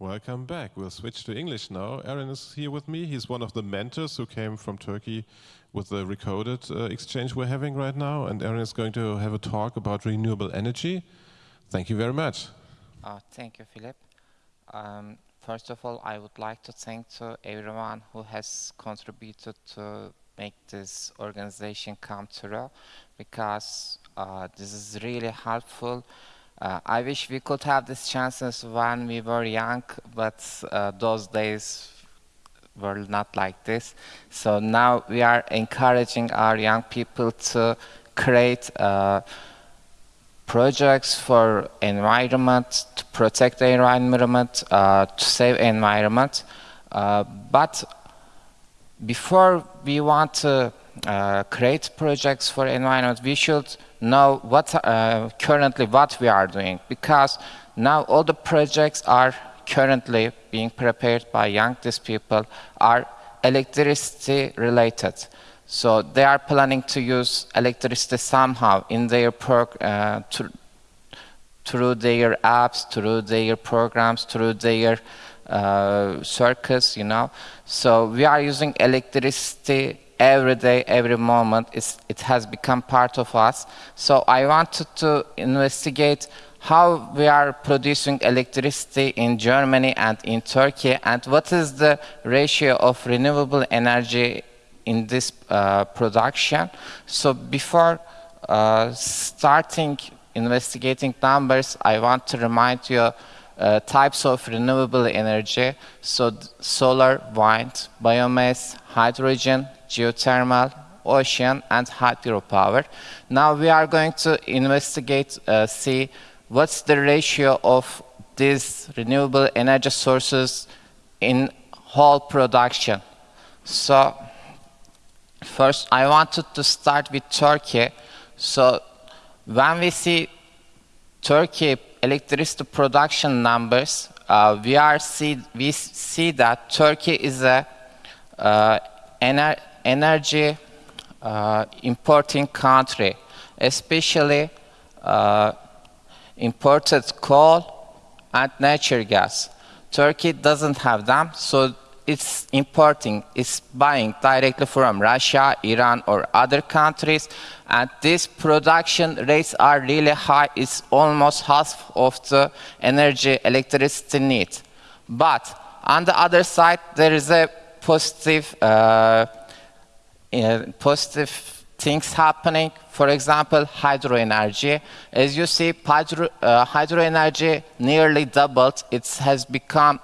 Welcome back. We'll switch to English now. Aaron is here with me. He's one of the mentors who came from Turkey with the recoded uh, exchange we're having right now. And Aaron is going to have a talk about renewable energy. Thank you very much. Uh, thank you, Philip. Um, first of all, I would like to thank to everyone who has contributed to make this organization come true because uh, this is really helpful uh, I wish we could have these chances when we were young, but uh, those days were not like this. So now we are encouraging our young people to create uh, projects for environment, to protect the environment, uh, to save environment. Uh, but before we want to uh, create projects for environment, we should know what uh, currently what we are doing because now all the projects are currently being prepared by young people are electricity related. So they are planning to use electricity somehow in their uh, through their apps, through their programs, through their uh, circus, you know. So we are using electricity every day, every moment, it has become part of us. So I wanted to investigate how we are producing electricity in Germany and in Turkey, and what is the ratio of renewable energy in this uh, production. So before uh, starting investigating numbers, I want to remind you uh, types of renewable energy. So solar, wind, biomass, hydrogen, geothermal, ocean, and hydropower. Now we are going to investigate, uh, see what's the ratio of these renewable energy sources in whole production. So first I wanted to start with Turkey. So when we see Turkey electricity production numbers, uh, we are see we see that Turkey is a uh, ener energy uh, importing country, especially uh, imported coal and natural gas. Turkey doesn't have them, so it's importing, it's buying directly from Russia, Iran, or other countries. And these production rates are really high. It's almost half of the energy electricity need. But on the other side, there is a positive uh, uh, positive things happening. For example, hydro energy. As you see, hydro, uh, hydro energy nearly doubled. It has become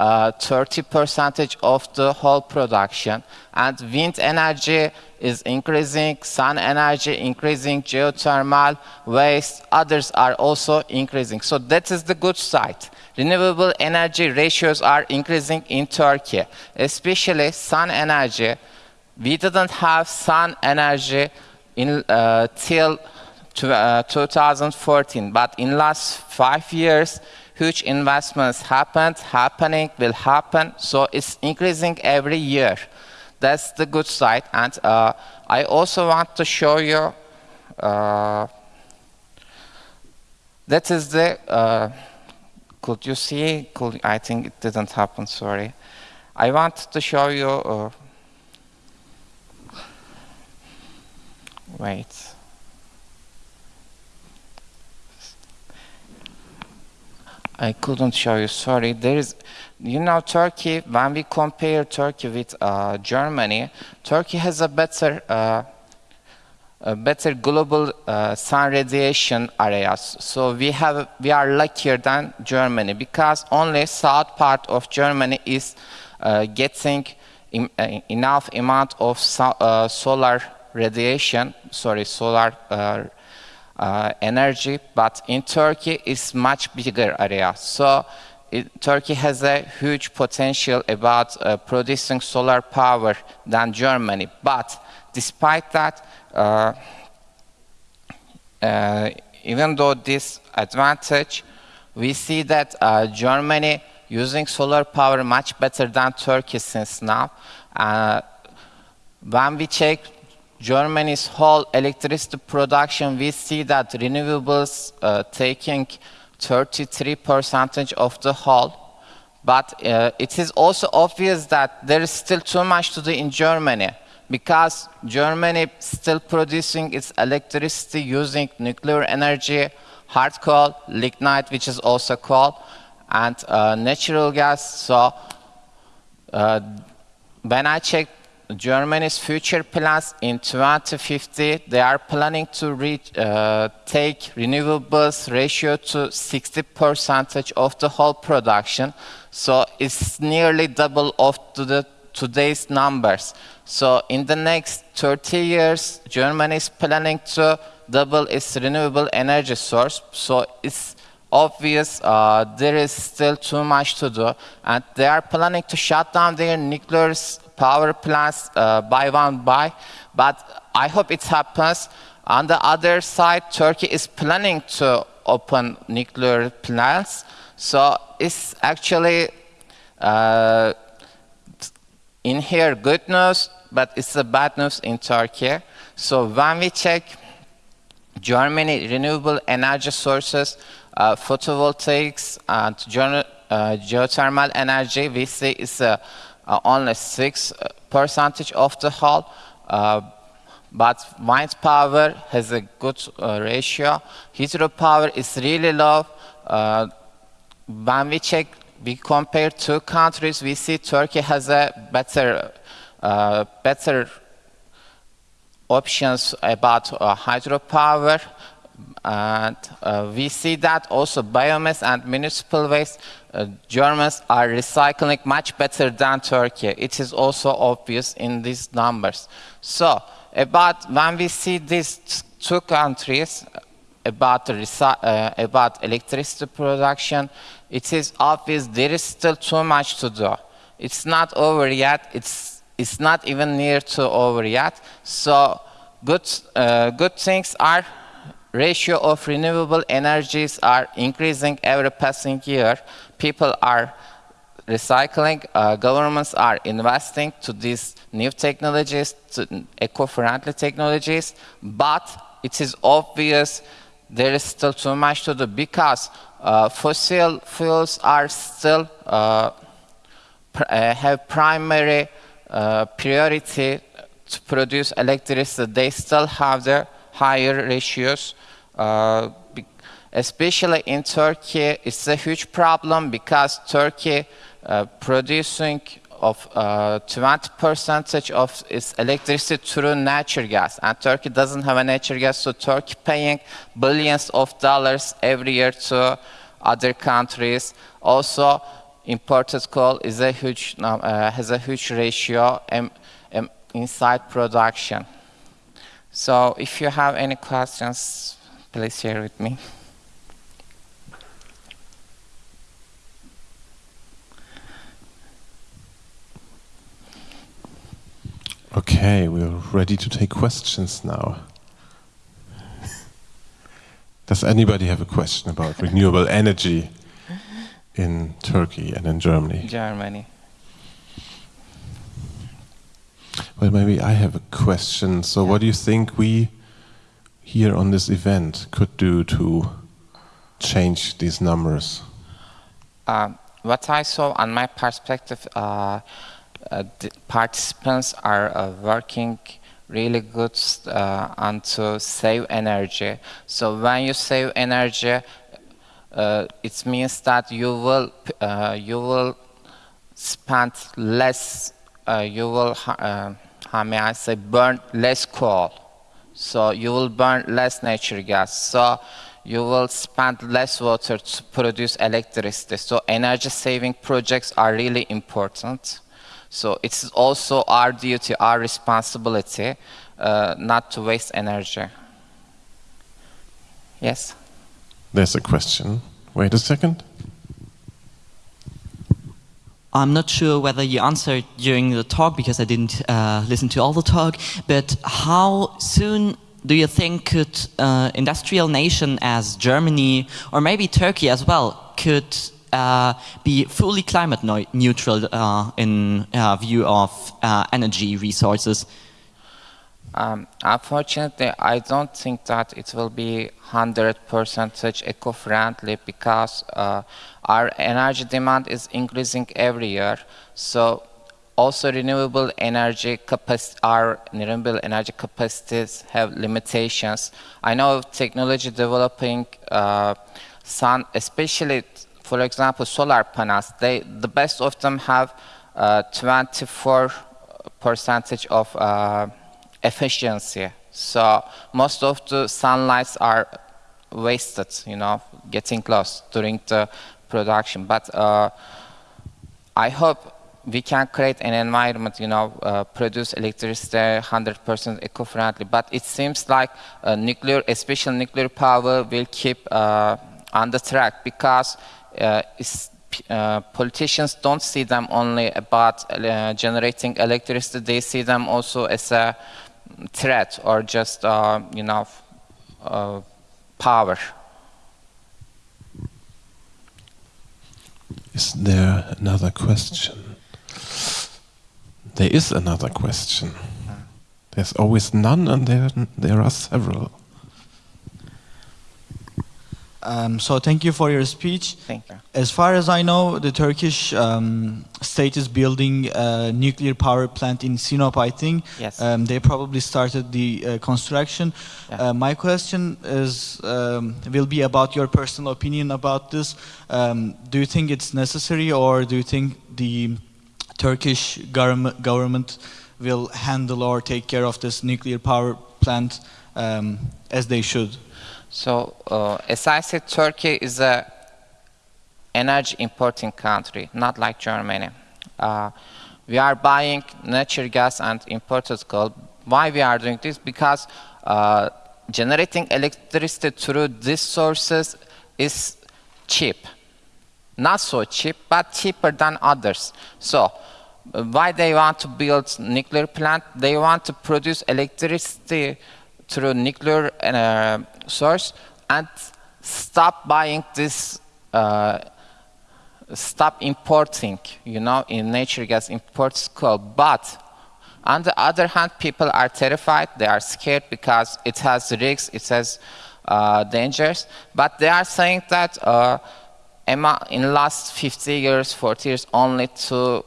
30 uh, percentage of the whole production. And wind energy is increasing, sun energy increasing, geothermal, waste, others are also increasing. So that is the good side. Renewable energy ratios are increasing in Turkey, especially sun energy we didn't have sun energy in, uh, till to, uh, 2014, but in last five years, huge investments happened, happening, will happen, so it's increasing every year. That's the good side, and uh, I also want to show you, uh, that is the, uh, could you see, could, I think it didn't happen, sorry. I want to show you uh, Wait. I couldn't show you, sorry. There is, you know, Turkey, when we compare Turkey with uh, Germany, Turkey has a better, uh, a better global uh, sun radiation areas. So we have, we are luckier than Germany because only south part of Germany is uh, getting in, uh, enough amount of so, uh, solar radiation, sorry, solar uh, uh, energy, but in Turkey it's much bigger area. So it, Turkey has a huge potential about uh, producing solar power than Germany. But despite that, uh, uh, even though this advantage, we see that uh, Germany using solar power much better than Turkey since now. when we check Germany's whole electricity production, we see that renewables uh, taking 33 percentage of the whole, But uh, it is also obvious that there is still too much to do in Germany because Germany still producing its electricity using nuclear energy, hard coal, lignite, which is also coal, and uh, natural gas. So uh, when I checked Germany's future plans in 2050, they are planning to reach, uh, take renewables ratio to 60 percentage of the whole production. So it's nearly double of to the today's numbers. So in the next 30 years, Germany is planning to double its renewable energy source. So it's obvious uh, there is still too much to do. And they are planning to shut down their nuclear power plants uh, by one by. But I hope it happens. On the other side, Turkey is planning to open nuclear plants. So it's actually uh, in here good news, but it's a bad news in Turkey. So when we check Germany renewable energy sources, uh, photovoltaics and uh, geothermal energy, we see it's uh, only 6 percentage of the whole. Uh, but wind power has a good uh, ratio. Hydropower is really low. Uh, when we check we compare two countries, we see Turkey has a better, uh, better options about uh, hydropower. And uh, we see that also biomass and municipal waste, uh, Germans are recycling much better than Turkey. It is also obvious in these numbers. So about when we see these two countries, about, uh, about electricity production, it is obvious there is still too much to do. It's not over yet. It's, it's not even near to over yet. So good, uh, good things are ratio of renewable energies are increasing every passing year. People are recycling, uh, governments are investing to these new technologies, to eco-friendly technologies, but it is obvious there is still too much to do because uh, fossil fuels are still uh, pr uh, have primary uh, priority to produce electricity. They still have their higher ratios. Uh, especially in Turkey, it's a huge problem because Turkey uh, producing of uh, 20 percentage of its electricity through natural gas. And Turkey doesn't have a natural gas, so Turkey paying billions of dollars every year to other countries. Also, imported coal is a huge, uh, has a huge ratio in, in inside production. So if you have any questions, please share with me. Okay, we're ready to take questions now. Does anybody have a question about renewable energy in Turkey and in Germany? Germany. Well, maybe I have a question. So, yeah. what do you think we here on this event could do to change these numbers? Um, what I saw, on my perspective, uh, uh, the participants are uh, working really good uh, and to save energy. So when you save energy, uh, it means that you will uh, you will spend less. Uh, you will how may I say burn less coal. So you will burn less natural gas. So you will spend less water to produce electricity. So energy saving projects are really important. So it's also our duty, our responsibility, uh, not to waste energy. Yes? There's a question. Wait a second. I'm not sure whether you answered during the talk because I didn't uh, listen to all the talk, but how soon do you think could uh, industrial nation as Germany or maybe Turkey as well could uh, be fully climate neutral uh, in uh, view of uh, energy resources? Um, unfortunately, I don't think that it will be 100% such eco-friendly because uh, our energy demand is increasing every year. So also renewable energy capacity, our renewable energy capacities have limitations. I know technology developing uh, sun, especially for example, solar panels, they, the best of them have uh, 24 percentage of uh, efficiency. So most of the sunlights are wasted, you know, getting lost during the production. But uh, I hope we can create an environment, you know, uh, produce electricity 100% eco-friendly. But it seems like nuclear, especially nuclear power, will keep on the track because uh, uh, politicians don't see them only about uh, generating electricity, they see them also as a threat or just, uh, you know, uh, power. Is there another question? There is another question. There's always none and there, there are several. Um, so thank you for your speech. Thank you. As far as I know, the Turkish um, state is building a nuclear power plant in Sinop, I think. Yes. Um, they probably started the uh, construction. Yeah. Uh, my question is, um, will be about your personal opinion about this. Um, do you think it's necessary or do you think the Turkish government, government will handle or take care of this nuclear power plant um, as they should? So, uh, as I said, Turkey is a energy importing country, not like Germany. Uh, we are buying natural gas and imported coal. Why we are doing this? Because uh, generating electricity through these sources is cheap. Not so cheap, but cheaper than others. So, why they want to build nuclear plant? They want to produce electricity through nuclear uh, source and stop buying this, uh, stop importing, you know, in natural gas imports coal. But on the other hand, people are terrified, they are scared because it has risks, it has uh, dangers, but they are saying that uh, in last 50 years, 40 years, only two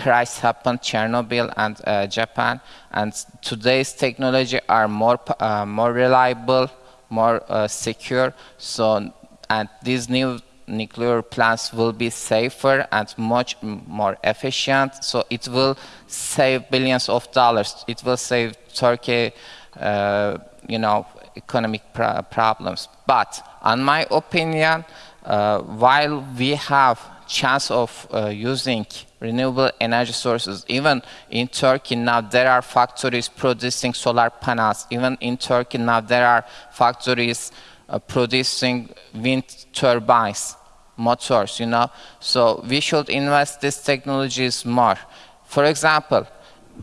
crisis happened, Chernobyl and uh, Japan, and today's technology are more, uh, more reliable, more uh, secure. So, and these new nuclear plants will be safer and much more efficient. So it will save billions of dollars. It will save Turkey, uh, you know, economic problems. But, in my opinion, uh, while we have chance of uh, using renewable energy sources. Even in Turkey now there are factories producing solar panels. Even in Turkey now there are factories uh, producing wind turbines, motors, you know. So we should invest these technologies more. For example,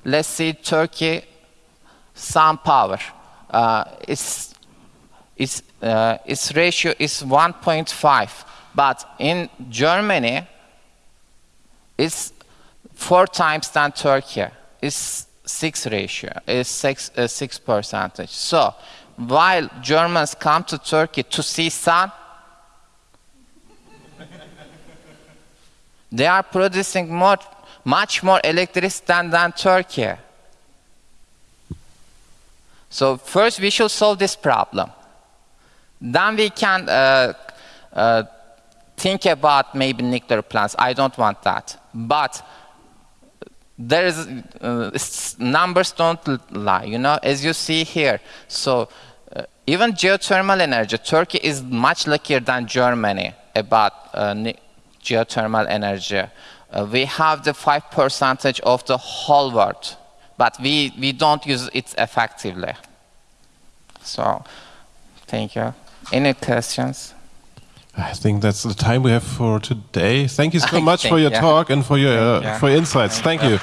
let's see Turkey sun power. Uh, its, its, uh, its ratio is 1.5. But in Germany, it's four times than Turkey. It's six ratio, it's six, uh, six percentage. So while Germans come to Turkey to see sun, they are producing more, much more electricity than, than Turkey. So first we should solve this problem. Then we can uh, uh, think about maybe nuclear plants. I don't want that. But there is uh, numbers don't lie you know as you see here. So uh, even geothermal energy turkey is much luckier than germany about uh, geothermal energy. Uh, we have the 5 percentage of the whole world but we we don't use it effectively. So thank you. Any questions I think that's the time we have for today. Thank you so much for your yeah. talk and for your uh, Yeah. for your insights. Thank you.